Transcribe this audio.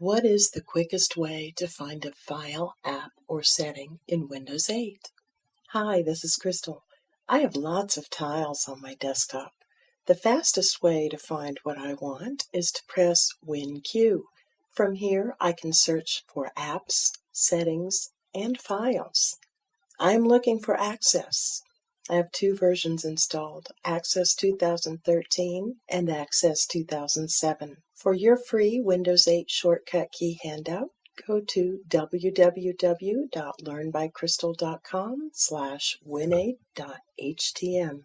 What is the quickest way to find a file, app, or setting in Windows 8? Hi, this is Crystal. I have lots of tiles on my desktop. The fastest way to find what I want is to press WinQ. From here, I can search for apps, settings, and files. I am looking for Access. I have two versions installed, Access 2013 and Access 2007. For your free Windows 8 shortcut key handout, go to www.learnbycrystal.com slash win8.htm.